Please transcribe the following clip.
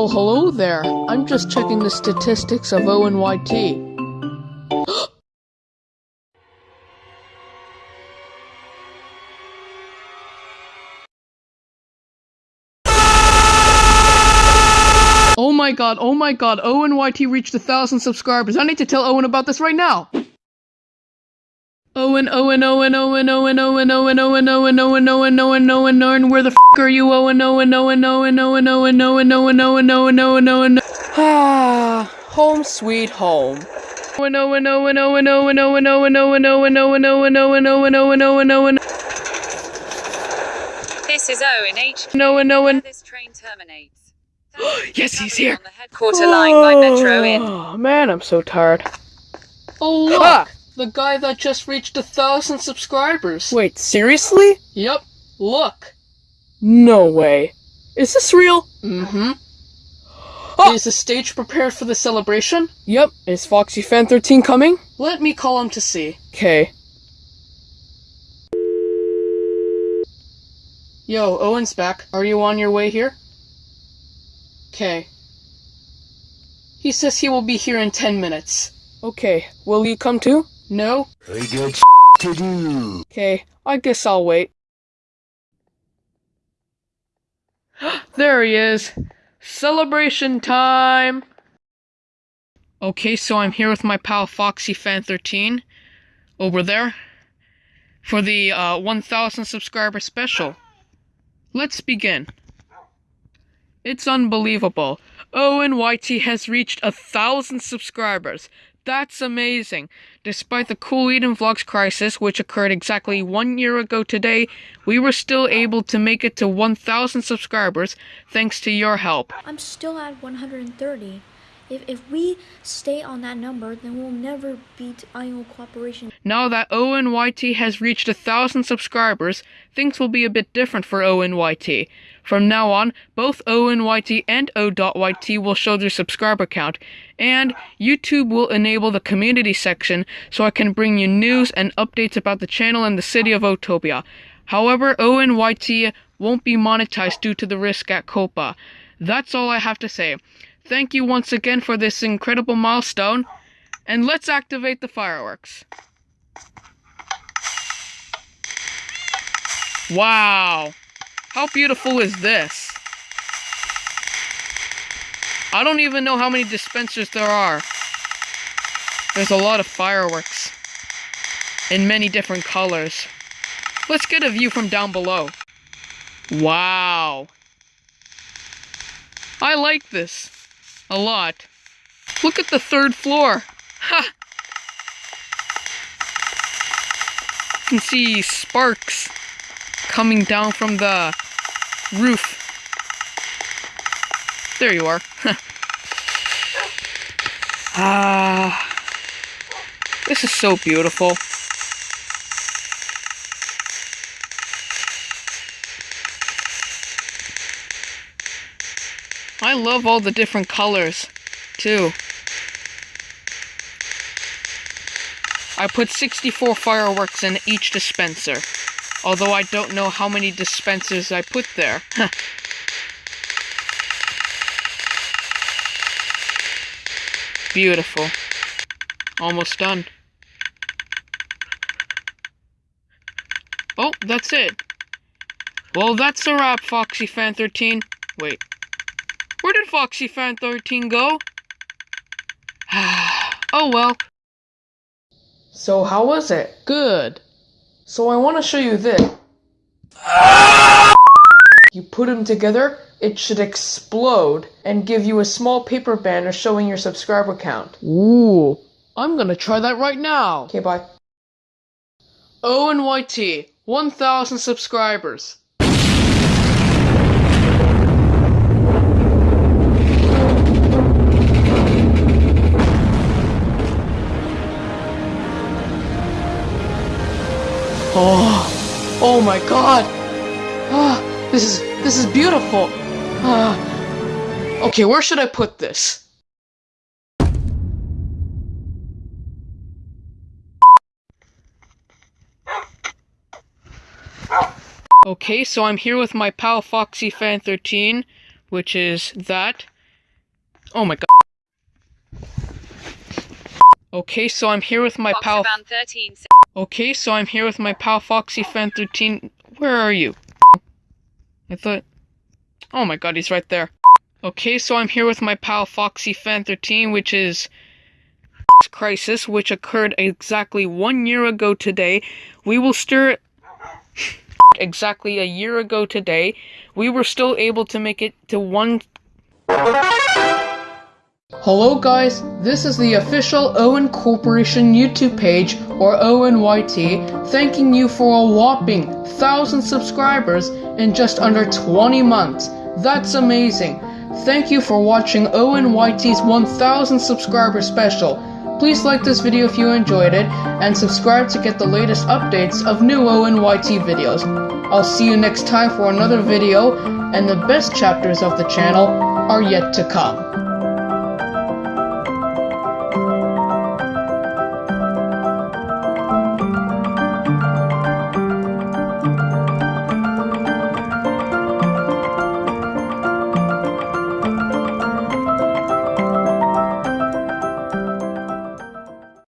Well, hello there. I'm just checking the statistics of ONYT. Oh my god, oh my god, ONYT reached a thousand subscribers. I need to tell Owen about this right now. Owen, Owen, Owen, Owen, Owen, Owen, Owen, Owen, Owen, Owen, Owen, Owen, Owen, Owen, where the f are you, Owen, Owen, Owen, Owen, Owen, Owen, Owen, Owen, Owen, Owen, Owen, Owen, Ah, home sweet home. Owen, Owen, Owen, Owen, Owen, Owen, Owen, Owen, Owen, Owen, Owen, Owen, Owen, Owen, Owen, Owen. This is Owen H. Owen, Owen. This train terminates. Yes, he's here. On the headquarter line by Metro Inn. Oh man, I'm so tired. Oh look, Ah! The guy that just reached a thousand subscribers. Wait, seriously? Yep, look. No way. Is this real? Mm-hmm. Ah! Is the stage prepared for the celebration? Yep. Is Foxy Fan 13 coming? Let me call him to see. Okay. Yo, Owen's back. Are you on your way here? Okay. He says he will be here in ten minutes. Okay. Will you come too? No? I got to do. Okay. I guess I'll wait. There he is. Celebration time! Okay, so I'm here with my pal Foxy Fan 13 over there for the uh, 1000 subscriber special. Let's begin. It's unbelievable. ONYT has reached a thousand subscribers. That's amazing. Despite the Cool Eden Vlogs crisis, which occurred exactly one year ago today, we were still able to make it to 1,000 subscribers thanks to your help. I'm still at 130. If, if we stay on that number, then we'll never beat IO Cooperation. Now that ONYT has reached a thousand subscribers, things will be a bit different for ONYT. From now on, both ONYT and O.YT will show their subscriber count, and YouTube will enable the community section so I can bring you news and updates about the channel and the city of Otopia. However, ONYT won't be monetized due to the risk at COPPA. That's all I have to say. Thank you once again for this incredible milestone, and let's activate the fireworks. Wow. How beautiful is this? I don't even know how many dispensers there are. There's a lot of fireworks. In many different colors. Let's get a view from down below. Wow. I like this. A lot. Look at the third floor. Ha! You can see sparks coming down from the roof. There you are. ah, this is so beautiful. I love all the different colors, too. I put 64 fireworks in each dispenser. Although I don't know how many dispensers I put there. Beautiful. Almost done. Oh, that's it. Well, that's a wrap, Foxy Fan 13. Wait. Where did Foxy Fan 13 go? oh well. So how was it? Good. So I want to show you this. You put them together, it should explode and give you a small paper banner showing your subscriber count. Ooh, I'm gonna try that right now. Okay, bye. ONYT, 1,000 subscribers. My god. Ah, this is, this is beautiful. Ah. Okay, where should I put this? Okay, so I'm here with my pal Foxy Fan 13 which is that. Oh my god. Okay, so I'm here with my pal. 13. Okay, so I'm here with my pal Foxy Fan 13. Where are you? I thought. Oh my god, he's right there. Okay, so I'm here with my pal Foxy Fan 13, which is crisis, which occurred exactly one year ago today. We will stir it exactly a year ago today. We were still able to make it to one. Hello, guys. This is the official Owen Corporation YouTube page, or ONYT, thanking you for a whopping 1,000 subscribers in just under 20 months. That's amazing. Thank you for watching ONYT's 1000 subscriber special. Please like this video if you enjoyed it, and subscribe to get the latest updates of new ONYT videos. I'll see you next time for another video, and the best chapters of the channel are yet to come.